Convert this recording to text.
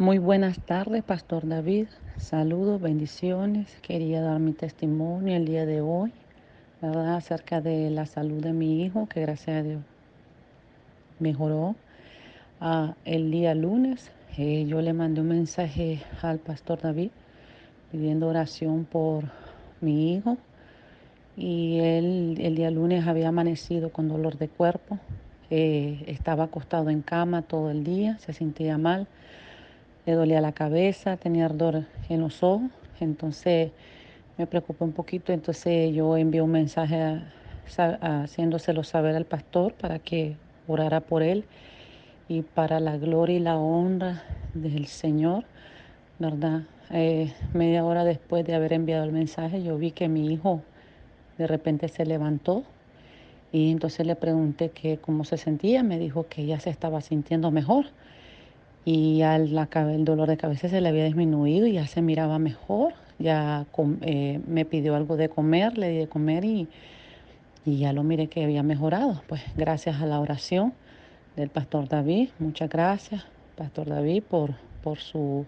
Muy buenas tardes, Pastor David. Saludos, bendiciones. Quería dar mi testimonio el día de hoy, ¿verdad? Acerca de la salud de mi hijo, que gracias a Dios mejoró. Ah, el día lunes eh, yo le mandé un mensaje al Pastor David pidiendo oración por mi hijo y él el día lunes había amanecido con dolor de cuerpo, eh, estaba acostado en cama todo el día, se sentía mal le dolía la cabeza, tenía ardor en los ojos, entonces me preocupé un poquito, entonces yo envié un mensaje haciéndoselo saber al pastor para que orara por él y para la gloria y la honra del Señor, ¿verdad? Eh, media hora después de haber enviado el mensaje, yo vi que mi hijo de repente se levantó y entonces le pregunté que cómo se sentía, me dijo que ya se estaba sintiendo mejor y al, el dolor de cabeza se le había disminuido y ya se miraba mejor. Ya eh, me pidió algo de comer, le di de comer y, y ya lo miré que había mejorado. Pues gracias a la oración del pastor David, muchas gracias, pastor David, por, por su